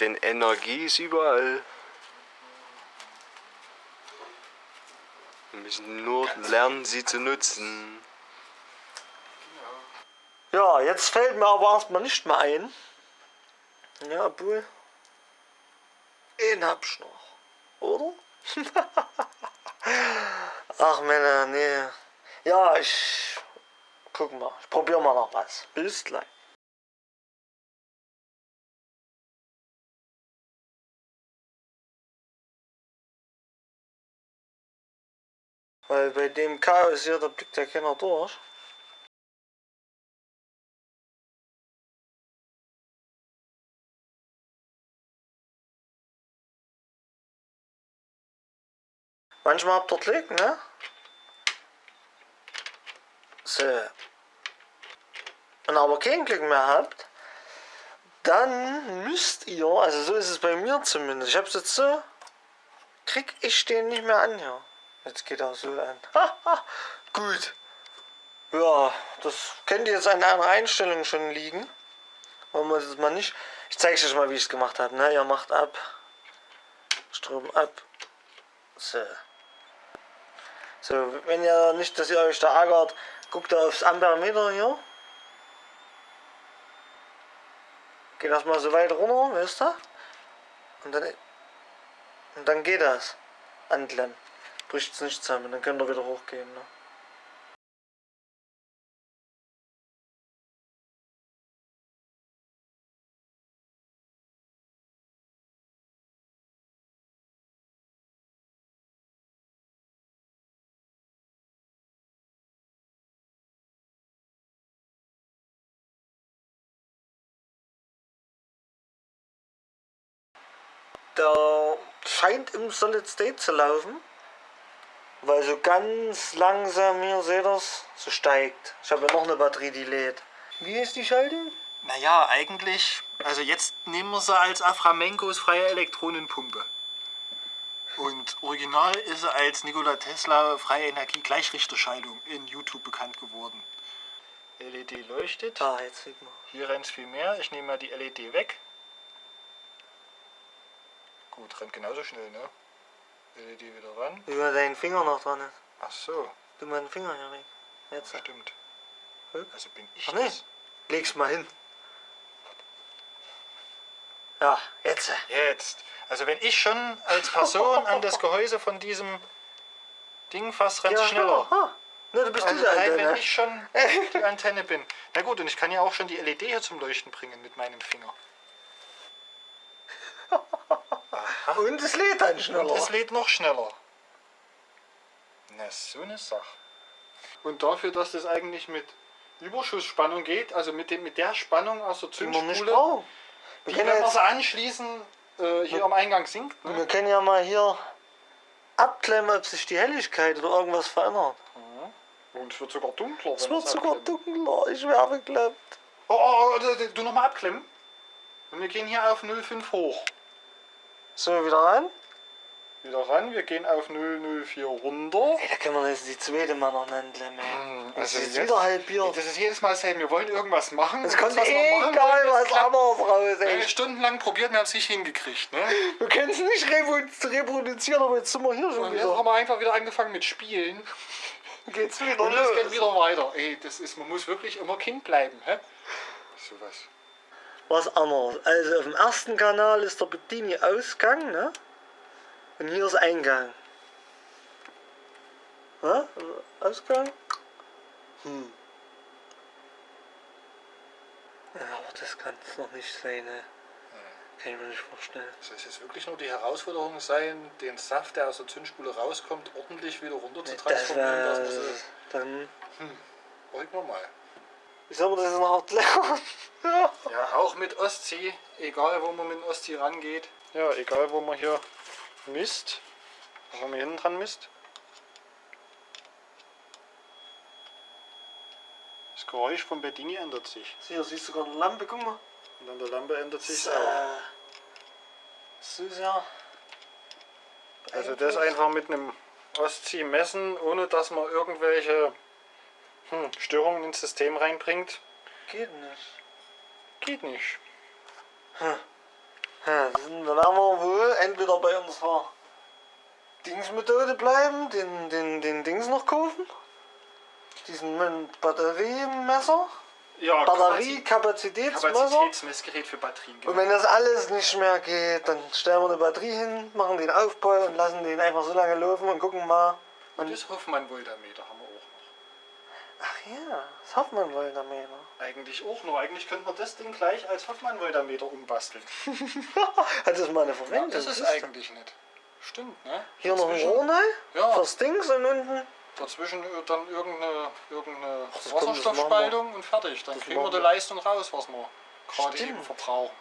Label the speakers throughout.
Speaker 1: Denn Energie ist überall. Wir müssen nur lernen, sie zu nutzen.
Speaker 2: Ja, jetzt fällt mir aber erstmal nicht mehr ein. Ja, obwohl. Den hab ich noch. Oder? Ach Männer, nee. Ja, ich. Guck mal. Ich probier mal noch was. Bis gleich. Weil bei dem Chaos hier, da blickt ja keiner durch. Manchmal habt ihr Glück, ne? So. Und aber kein Glück mehr habt, dann müsst ihr, also so ist es bei mir zumindest, ich hab's jetzt so, krieg ich den nicht mehr an hier. Jetzt geht er so an. Gut. Ja, das könnte jetzt an einer Einstellung schon liegen. Wollen wir das mal nicht. Ich zeige euch mal, wie ich es gemacht habe. Ne? Ihr macht ab. Strom ab. So. So, wenn ihr nicht, dass ihr euch da ärgert, guckt aufs Amperemeter hier. Geht das mal so weit runter, wisst ihr? Und dann, und dann geht das. Anklemmen. Bricht es nicht zusammen, dann könnt ihr wieder hochgehen. Ne? Der scheint im Solid State zu laufen. Weil so ganz langsam, hier seht ihr so steigt. Ich habe ja noch eine Batterie, die lädt. Wie ist die Schaltung?
Speaker 3: Naja, eigentlich, also jetzt nehmen wir sie als Aframenkos freie Elektronenpumpe. Und original ist sie als Nikola Tesla freie Energie Gleichrichterschaltung in YouTube bekannt geworden. LED leuchtet.
Speaker 2: Ah, jetzt sieht man.
Speaker 3: Hier rennt es viel mehr. Ich nehme mal die LED weg. Gut, rennt genauso schnell, ne? LED wieder ran.
Speaker 2: Wie mal dein Finger noch dran ist.
Speaker 3: Ach so,
Speaker 2: Du mal den Finger hier weg. Jetzt.
Speaker 3: stimmt.
Speaker 2: Guck.
Speaker 3: Also bin ich
Speaker 2: Ach nee.
Speaker 3: das.
Speaker 2: Leg's mal hin. Ja, jetzt.
Speaker 3: Jetzt. Also wenn ich schon als Person an das Gehäuse von diesem Ding fast rennt
Speaker 2: Ja,
Speaker 3: schneller.
Speaker 2: Ha. Ne, du bist
Speaker 3: Also allein,
Speaker 2: Antenne.
Speaker 3: wenn ich schon die Antenne bin. Na gut, und ich kann ja auch schon die LED hier zum Leuchten bringen mit meinem Finger.
Speaker 2: Und es lädt dann schneller.
Speaker 3: Und es lädt noch schneller. Na, so eine Sache. Und dafür, dass das eigentlich mit Überschussspannung geht, also mit, dem, mit der Spannung aus der
Speaker 2: wir
Speaker 3: Zündspule.
Speaker 2: Wir
Speaker 3: die,
Speaker 2: können,
Speaker 3: wir sie anschließen, äh, hier am Eingang sinkt. Ne?
Speaker 2: wir können ja mal hier abklemmen, ob sich die Helligkeit oder irgendwas verändert.
Speaker 3: Und es wird sogar dunkler.
Speaker 2: Es wird sogar dunkler. Ich werde bekloppt.
Speaker 3: Oh, oh, oh, du- du nochmal abklemmen. Und wir gehen hier auf 0,5 hoch.
Speaker 2: So, wieder ran.
Speaker 3: Wieder ran, wir gehen auf 0,04 runter.
Speaker 2: Ey, da können wir jetzt die zweite Mal noch nennen, Lemme. Das
Speaker 3: also
Speaker 2: ist
Speaker 3: jetzt-
Speaker 2: wieder halbiert.
Speaker 3: Das ist jedes Mal dasselbe. Wir wollen irgendwas machen.
Speaker 2: Es
Speaker 3: und
Speaker 2: kommt
Speaker 3: das, was wir machen
Speaker 2: egal
Speaker 3: wollen, das
Speaker 2: was anderes raus,
Speaker 3: Wir haben
Speaker 2: ey.
Speaker 3: stundenlang probiert, wir haben es nicht hingekriegt. Ne?
Speaker 2: Wir können es nicht reprodu- reproduzieren, aber jetzt sind wir hier schon
Speaker 3: Und jetzt
Speaker 2: wieder.
Speaker 3: haben wir einfach wieder angefangen mit Spielen.
Speaker 2: Geht's wieder
Speaker 3: Und es geht
Speaker 2: los.
Speaker 3: wieder weiter. Ey, das ist, man muss wirklich immer Kind bleiben. Hä? Sowas.
Speaker 2: Was anderes. Also auf dem ersten Kanal ist der Bedini-Ausgang, ne? Und hier ist Eingang. Ne? Ausgang? Hm. Ja, aber das kann es noch nicht sein, ne? Kann ich mir nicht vorstellen.
Speaker 3: Soll es jetzt wirklich nur die Herausforderung sein, den Saft, der aus der Zündspule rauskommt, ordentlich wieder runter zu
Speaker 2: Das
Speaker 3: transformieren? dass man so,
Speaker 2: Dann.
Speaker 3: Wollen wir mal.
Speaker 2: Wie soll man das noch erklären? ja.
Speaker 3: Ja, auch mit Ostsee, egal wo man mit dem Ostsee rangeht. Ja, egal wo man hier misst, wo man hinten dran misst. Das Geräusch vom Bedini ändert sich.
Speaker 2: Hier siehst du sogar eine Lampe, guck mal.
Speaker 3: Und an der Lampe ändert sich
Speaker 2: So.
Speaker 3: auch.
Speaker 2: So sehr.
Speaker 3: Also das einfach mit einem Ostsee messen, ohne dass man irgendwelche hm, Störungen ins System reinbringt,
Speaker 2: Geht nicht.
Speaker 3: geht nicht.
Speaker 2: Ja, dann werden wir wohl entweder bei unserer Dingsmethode bleiben, den, den, den Dings noch kaufen. Diesen Batteriemesser.
Speaker 3: Ja,
Speaker 2: Batteriekapazitätsmesser.
Speaker 3: Kapazitätsmessgerät für Batterien.
Speaker 2: Und wenn das alles nicht mehr geht, dann stellen wir eine Batterie hin, machen den Aufbau und lassen den einfach so lange laufen und gucken mal.
Speaker 3: Und das Hoffmann-Voltameter haben
Speaker 2: Ach ja, das Hoffmann wollte damit.
Speaker 3: noch. Eigentlich auch noch. Eigentlich könnte man das Ding gleich als Hoffmann-Voltameter umbasteln.
Speaker 2: Hat das mal eine Verwendung?
Speaker 3: das ist
Speaker 2: du?
Speaker 3: eigentlich nicht. Stimmt, ne?
Speaker 2: Hier noch ein
Speaker 3: Dazwischen-
Speaker 2: Rohr rein,
Speaker 3: Ja.
Speaker 2: fürs Dings und unten.
Speaker 3: Dazwischen äh, dann irgendeine, irgendeine
Speaker 2: das das
Speaker 3: Wasserstoffspaltung und fertig. Dann
Speaker 2: Das
Speaker 3: kriegen wir die. Leistung raus, was wir gerade eben verbrauchen.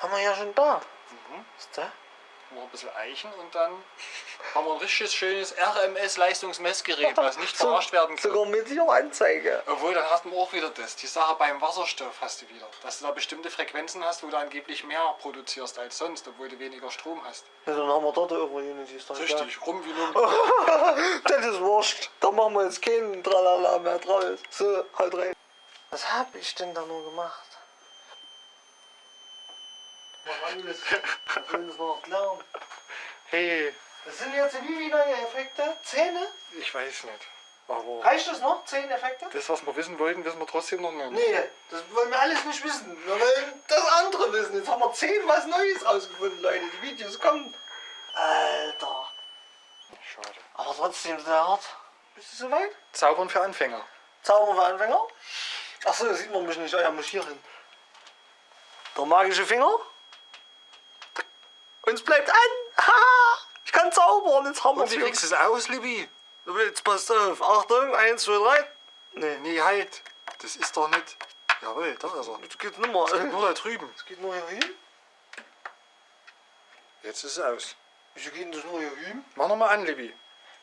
Speaker 2: Haben wir ja schon da.
Speaker 3: Mhm.
Speaker 2: Ist da?
Speaker 3: Noch ein bisschen Eichen und dann haben wir ein richtiges schönes RMS-Leistungsmessgerät, was nicht verarscht werden kann.
Speaker 2: Sogar mit hier Anzeige.
Speaker 3: Obwohl, dann hast du auch wieder das. Die Sache beim Wasserstoff hast du wieder. Dass du da bestimmte Frequenzen hast, wo du angeblich mehr produzierst als sonst, obwohl du weniger Strom hast.
Speaker 2: Ja, dann haben wir dort eure Unity. Egal.
Speaker 3: Richtig, rum wie nur.
Speaker 2: Das ist wurscht. Da machen wir jetzt keinen Tralala mehr draus. So, halt rein. Was hab ich denn da nur gemacht? Das noch lernen.
Speaker 3: Hey,
Speaker 2: Das sind jetzt wie viele neue Effekte? Zähne?
Speaker 3: ich weiß nicht. Aber
Speaker 2: Reicht das noch? Zehn Effekte?
Speaker 3: das, was wir wissen wollten, wissen wir trotzdem noch nicht.
Speaker 2: Nee, das wollen wir alles nicht wissen. Wir wollen das andere wissen. Jetzt haben wir zehn was Neues rausgefunden, Leute. Die Videos kommen. Alter.
Speaker 3: Schade.
Speaker 2: Aber trotzdem sehr hart. Bist du soweit?
Speaker 3: Zaubern für Anfänger.
Speaker 2: Zauber für Anfänger. Achso, das sieht man mich nicht. Oh ja, muss hier hin. Der magische Finger. Uns bleibt an. Haha. Ich kann zaubern. Jetzt haben wir
Speaker 3: Und wie kriegst du es aus, Libby?
Speaker 2: Jetzt passt auf. Achtung. Eins, zwei, drei. Nee,
Speaker 3: Nee, halt. Das ist doch nicht. Jawohl, da ist er.
Speaker 2: das geht nicht mehr.
Speaker 3: Nur da drüben.
Speaker 2: Das geht nur hier hin.
Speaker 3: Jetzt ist es aus.
Speaker 2: Wieso geht denn das nur hier hin?
Speaker 3: Mach nochmal an, Libby.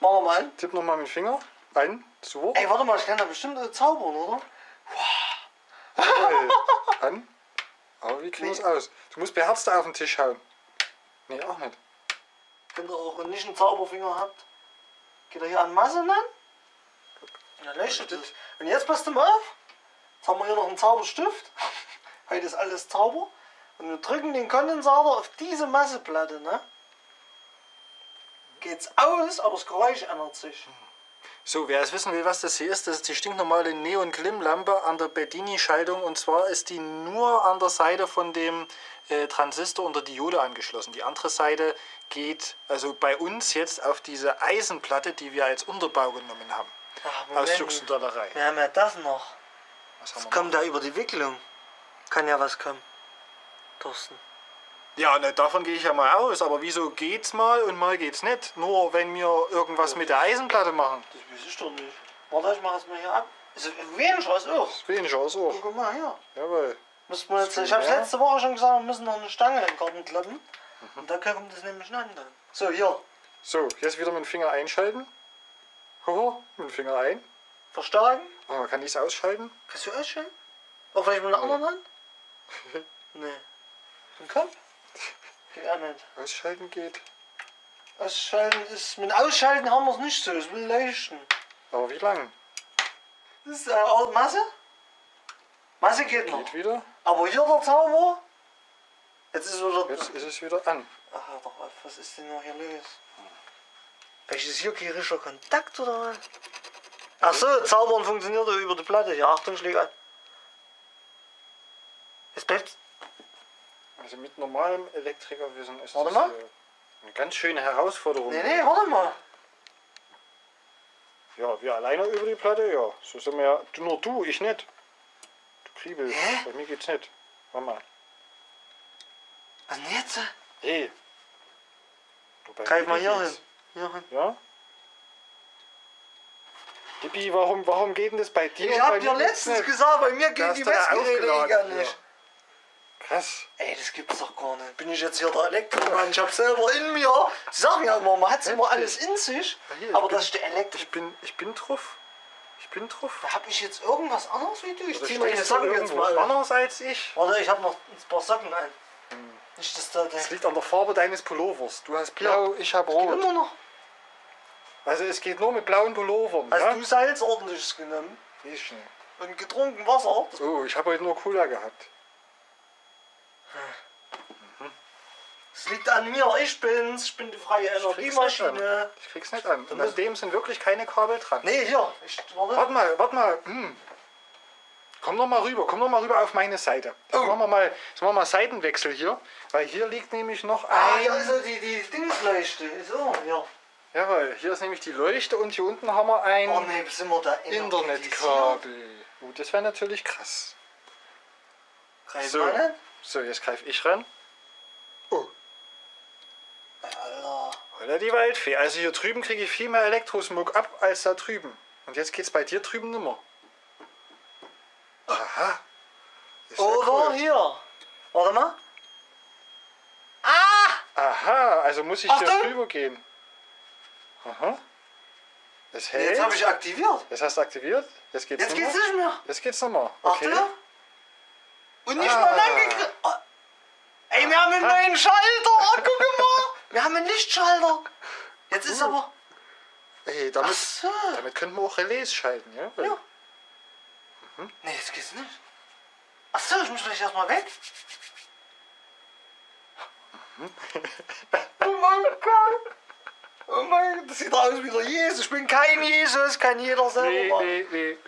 Speaker 2: Machen wir mal an.
Speaker 3: Tipp nochmal mit dem Finger. Ein. So.
Speaker 2: Ey, warte mal, ich kann da bestimmt zaubern, oder?
Speaker 3: Jawohl. An. Aber wie kriegen wir es aus? Du musst beherzt auf den Tisch hauen. Nee, auch nicht.
Speaker 2: Wenn ihr auch nicht einen Zauberfinger habt, geht er hier an Masse an. Dann leuchtet es. Und jetzt passt mal auf. Jetzt haben wir hier noch einen Zauberstift. Heute ist alles Zauber. Und wir drücken den Kondensator auf diese Masseplatte, ne? Geht's aus, aber das Geräusch ändert sich.
Speaker 3: So, wer es wissen will, was das hier ist, das ist die stinknormale Neon-Glimm-Lampe an der Bedini-Schaltung. Und zwar ist die nur an der Seite von dem äh, Transistor und der Diode angeschlossen. Die andere Seite geht also bei uns jetzt auf diese Eisenplatte, die wir als Unterbau genommen haben.
Speaker 2: Ach,
Speaker 3: Aus Jux und Dollerei.
Speaker 2: Wir haben ja das noch.
Speaker 3: Was haben wir
Speaker 2: Das kommt da über die Wicklung. Kann ja was kommen. Thorsten.
Speaker 3: Ja, ne, davon gehe ich ja mal aus. Aber wieso geht's mal und mal geht's nicht? Nur wenn wir irgendwas mit der Eisenplatte machen.
Speaker 2: Das weiß ich doch nicht. Warte, ich mach das mal hier ab. Ist weniger als auch.
Speaker 3: Weniger als auch.
Speaker 2: Guck mal hier.
Speaker 3: Jawohl.
Speaker 2: Müssen wir jetzt, ich habe letzte Woche schon gesagt, wir müssen noch eine Stange in den Garten klappen. Und da kommt das nämlich an dann. So, hier.
Speaker 3: So, jetzt wieder mit dem Finger einschalten. Hoho, mit dem Finger ein.
Speaker 2: Verstärken.
Speaker 3: Oh, man kann dies ausschalten.
Speaker 2: Kannst du ausschalten? Oder vielleicht mit einer anderen Hand? nee. Im Kopf? Geht auch nicht.
Speaker 3: Ausschalten geht.
Speaker 2: Ausschalten ist. Mit Ausschalten haben wir es nicht so. Es will leuchten.
Speaker 3: Aber wie lang?
Speaker 2: Das ist äh, auch Masse. Masse geht noch.
Speaker 3: Geht wieder.
Speaker 2: Aber hier der Zauber. Jetzt ist wieder.
Speaker 3: Jetzt ist es wieder an.
Speaker 2: Ach, doch auf, was ist denn noch hier los? Welches hier kein richtiger Kontakt oder was? Ach so, Zaubern funktioniert über die Platte. Ja, Achtung, schläg an. Jetzt bleibt.
Speaker 3: Also mit normalem Elektrikerwissen ist
Speaker 2: Warte
Speaker 3: das
Speaker 2: mal.
Speaker 3: hier eine ganz schöne Herausforderung.
Speaker 2: Nee, nee, warte mal.
Speaker 3: Ja, wir alleine über die Platte, ja. So sind wir ja. Du, nur du, ich nicht. Du Kriebel.
Speaker 2: Hä?
Speaker 3: Bei mir geht's nicht. Warte mal.
Speaker 2: Was denn jetzt?
Speaker 3: Hey.
Speaker 2: Greif mal hier hin. Hier hin.
Speaker 3: Ja? Dippi, warum, warum geht denn das bei dir?
Speaker 2: Ich hab dir letztens
Speaker 3: nicht?
Speaker 2: gesagt, bei mir
Speaker 3: hast
Speaker 2: die
Speaker 3: ja
Speaker 2: Messgeräte
Speaker 3: aufgeladen
Speaker 2: gar nicht.
Speaker 3: Krass.
Speaker 2: Ey, das gibt's doch gar nicht. Bin ich jetzt hier der Elektromann? Ich hab selber in mir. Sie sagen ja immer, man hat immer alles in sich.
Speaker 3: Ja, hier, ich
Speaker 2: Aber
Speaker 3: bin-
Speaker 2: das ist der Elektro.
Speaker 3: Ich bin, ich bin drauf. Ich bin drauf.
Speaker 2: Da hab ich jetzt irgendwas anderes wie du. Ich zieh meine Socken jetzt mal. an.
Speaker 3: anders als ich?
Speaker 2: Warte, ich hab noch ein paar Socken an. Nicht, dass da der.
Speaker 3: Das liegt an der Farbe deines Pullovers. Du hast blau, ich habe
Speaker 2: Geht
Speaker 3: rot.
Speaker 2: immer noch.
Speaker 3: Also es geht nur mit blauen Pullovern.
Speaker 2: Hast
Speaker 3: ja?
Speaker 2: du Salz ordentliches genommen
Speaker 3: Ich nicht.
Speaker 2: und getrunken Wasser?
Speaker 3: Oh, ich habe heute nur Cola gehabt.
Speaker 2: Es liegt an mir, ich bin's, ich bin die freie Energiemaschine.
Speaker 3: Ich krieg's nicht an. Und an dem sind wirklich keine Kabel dran.
Speaker 2: Nee, hier, ich, warte.
Speaker 3: Warte mal, warte mal. Hm. Komm doch mal rüber, komm doch mal rüber auf meine Seite. Jetzt
Speaker 2: Oh.
Speaker 3: machen wir mal, jetzt machen wir mal Seitenwechsel hier, weil hier liegt nämlich noch
Speaker 2: Ah,
Speaker 3: ein.
Speaker 2: hier ist ja die, die Dingsleuchte. So, ja.
Speaker 3: Jawohl, hier ist nämlich die Leuchte und hier unten haben wir ein
Speaker 2: Oh ne, sind wir da
Speaker 3: Internetkabel. Uh, das wäre natürlich krass.
Speaker 2: Greif
Speaker 3: So. So, jetzt greife ich ran. Oh,
Speaker 2: Alter.
Speaker 3: oder die Waldfee. Also hier drüben kriege ich viel mehr Elektrosmog ab als da drüben. Und jetzt geht's bei dir drüben nimmer. Aha. Das ja
Speaker 2: Oder
Speaker 3: cool.
Speaker 2: hier. Warte mal. Ah!
Speaker 3: Aha, also muss ich hier
Speaker 2: Achtung!
Speaker 3: drüber gehen. Aha. Es hält.
Speaker 2: Jetzt habe ich aktiviert.
Speaker 3: Jetzt hast du aktiviert. Jetzt geht's
Speaker 2: Jetzt nicht mehr.
Speaker 3: Jetzt geht's nochmal. Okay.
Speaker 2: Warte. Und nicht
Speaker 3: Ah.
Speaker 2: mal gekriegt. Oh. Ey, wir haben einen neuen Schalter. Oh, guck mal. Wir haben einen Lichtschalter. Jetzt ist aber...
Speaker 3: Ey, damit,
Speaker 2: so.
Speaker 3: damit könnten wir auch Relais schalten, ja?
Speaker 2: Ja. Nee, jetzt geht's nicht. Ach so, ich muss vielleicht erstmal weg. oh mein Gott. Oh mein Gott, das sieht aus wie der Jesus. Ich bin kein Jesus, kann jeder selber
Speaker 3: Nee, nee, nee.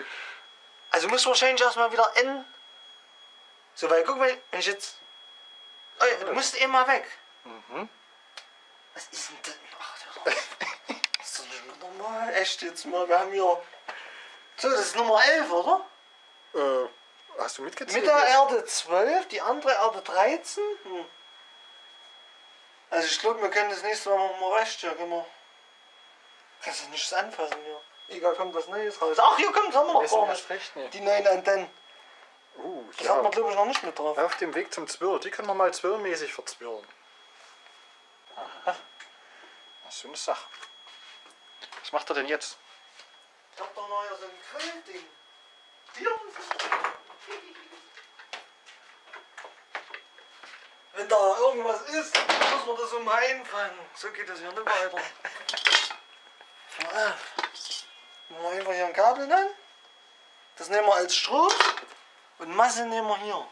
Speaker 2: Also muss wahrscheinlich erstmal wieder in. So, weil guck mal, wenn ich jetzt. Oh, ja, du musst mal weg.
Speaker 3: Mhm.
Speaker 2: Was ist denn das? Ach, das ist doch nicht normal. Echt jetzt mal, wir haben hier. So, das ist Nummer 11, oder?
Speaker 3: Äh, hast du mitgezählt?
Speaker 2: Mit der? Erde 12, die andere Erde 13. Hm. Also ich glaube, wir können das nächste Mal mal recht, ja, können wir. Kannst du nichts anfassen hier. Egal, kommt was Neues raus. Ach, hier kommt,
Speaker 3: recht nicht.
Speaker 2: Die neuen Antennen. Das
Speaker 3: ja.
Speaker 2: hat man, glaube ich, noch nicht mit drauf.
Speaker 3: Auf dem Weg zum Zwirr. Die können wir mal zwirrmäßig verzwirren. Aha. Das ist so eine Sache. Was macht er denn jetzt?
Speaker 2: Ich hab doch noch so ein Grillding. Wenn da irgendwas ist, muss man das immer einfangen. So geht das hier nicht weiter. Machen wir einfach hier ein Kabel an. Das nehmen wir als Strom. Und Masse nehmen wir hier.